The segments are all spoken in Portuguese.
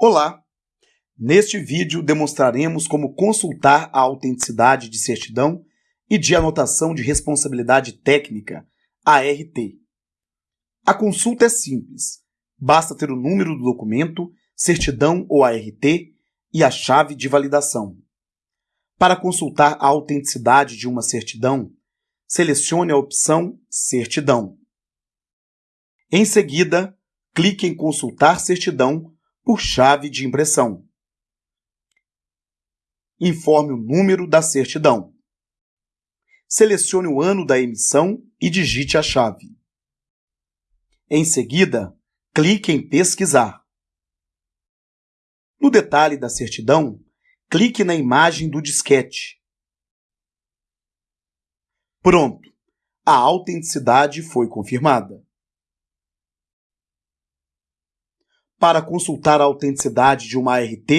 Olá! Neste vídeo demonstraremos como consultar a autenticidade de certidão e de anotação de responsabilidade técnica, ART. A consulta é simples, basta ter o número do documento, certidão ou ART e a chave de validação. Para consultar a autenticidade de uma certidão, selecione a opção Certidão. Em seguida, clique em Consultar certidão por chave de impressão. Informe o número da certidão. Selecione o ano da emissão e digite a chave. Em seguida, clique em Pesquisar. No detalhe da certidão, clique na imagem do disquete. Pronto! A autenticidade foi confirmada. Para consultar a autenticidade de uma ART,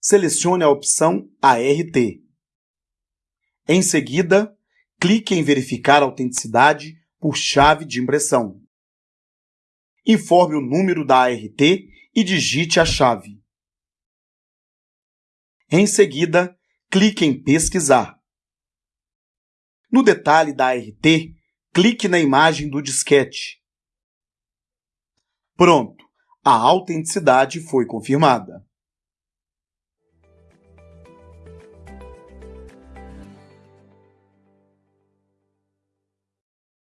selecione a opção ART. Em seguida, clique em Verificar a autenticidade por chave de impressão. Informe o número da ART e digite a chave. Em seguida, clique em Pesquisar. No detalhe da ART, clique na imagem do disquete. Pronto! A autenticidade foi confirmada.